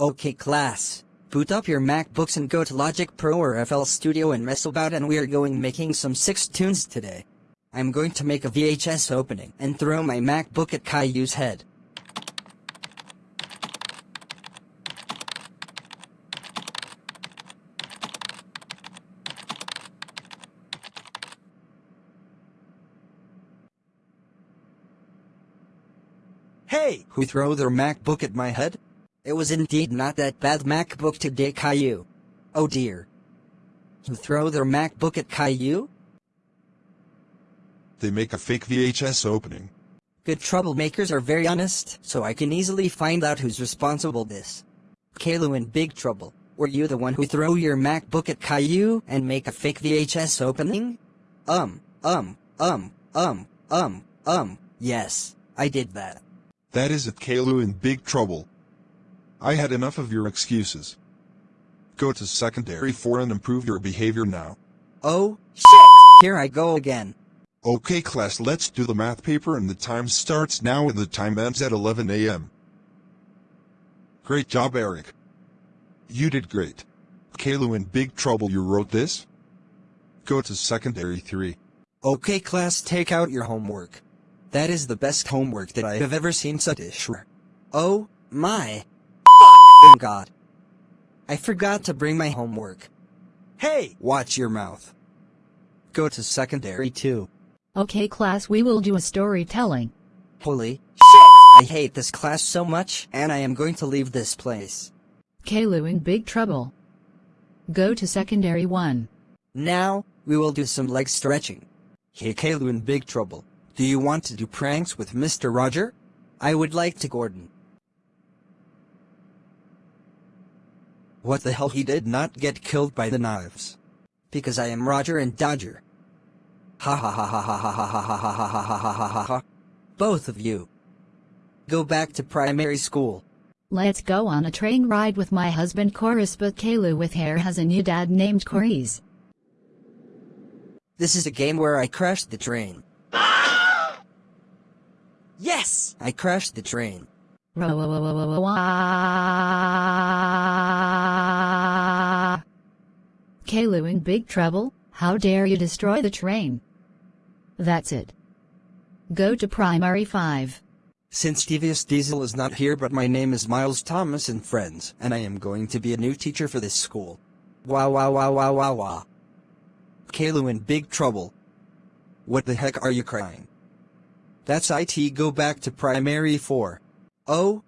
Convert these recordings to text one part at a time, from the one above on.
Okay class, boot up your MacBooks and go to Logic Pro or FL Studio and mess about and we are going making some 6 tunes today. I'm going to make a VHS opening and throw my MacBook at Caillou's head. Hey! Who throw their MacBook at my head? It was indeed not that bad MacBook today Caillou. Oh dear. Who throw their MacBook at Caillou? They make a fake VHS opening. Good troublemakers are very honest, so I can easily find out who's responsible this. Caillou in big trouble. Were you the one who throw your MacBook at Caillou and make a fake VHS opening? Um, um, um, um, um, um, yes, I did that. That is it Caillou in big trouble. I had enough of your excuses. Go to secondary 4 and improve your behavior now. Oh, shit! Here I go again. Okay class let's do the math paper and the time starts now and the time ends at 11 a.m. Great job Eric. You did great. Caillou in big trouble you wrote this? Go to secondary 3. Okay class take out your homework. That is the best homework that I have ever seen Satishwar. Oh, my. F***ing god. I forgot to bring my homework. Hey, watch your mouth. Go to secondary 2. Okay class we will do a storytelling. Holy shit! I hate this class so much, and I am going to leave this place. Caillou in big trouble. Go to secondary 1. Now, we will do some leg stretching. Hey Caillou in big trouble. Do you want to do pranks with Mr. Roger? I would like to Gordon. What the hell he did not get killed by the knives. Because I am Roger and Dodger. Ha ha ha ha ha ha ha ha ha ha ha ha ha ha ha ha. Both of you. Go back to primary school. Let's go on a train ride with my husband Chorus but Caillou with hair has a new dad named Coris. This is a game where I crashed the train. Yes! I crashed the train. Caillou in big trouble, how dare you destroy the train? That's it. Go to primary 5. Since Devious Diesel is not here but my name is Miles Thomas and friends, and I am going to be a new teacher for this school. Wow wow wow wow wow wow. Caillou in big trouble. What the heck are you crying? That's IT go back to primary 4. Oh!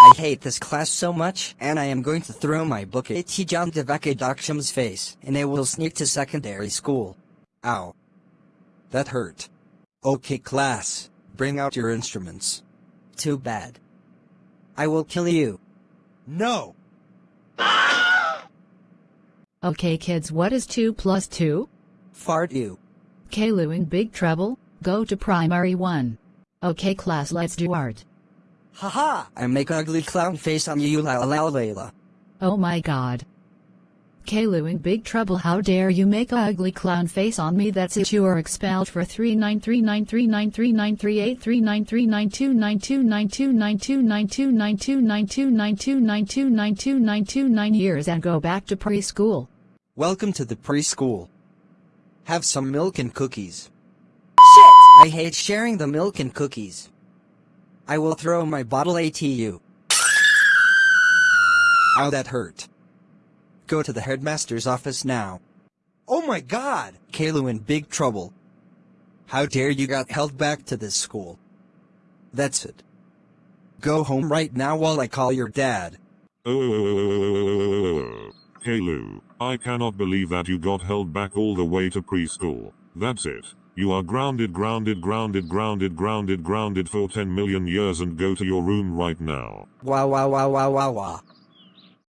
I hate this class so much, and I am going to throw my book at John Devake Daksham's face, and I will sneak to secondary school. Ow. That hurt. Okay class, bring out your instruments. Too bad. I will kill you. No! Okay kids what is 2 plus 2? Fart you. Caillou in big trouble, go to primary 1. Okay class let's do art. Haha! I make ugly clown face on you la la la la. Oh my god. Caillou in big trouble how dare you make a ugly clown face on me that's it you are expelled for 39393939393939292929292929292929292929 years and go back to preschool. Welcome to the preschool. Have some milk and cookies. Shit! I hate sharing the milk and cookies. I will throw my bottle at you. Ow that hurt. Go to the headmaster's office now. Oh my god! Caillou in big trouble. How dare you got held back to this school. That's it. Go home right now while I call your dad. Uh, oh, Caillou, I cannot believe that you got held back all the way to preschool. That's it. You are grounded, grounded, grounded, grounded, grounded, grounded for 10 million years and go to your room right now. Wow wow wow wow wow wow.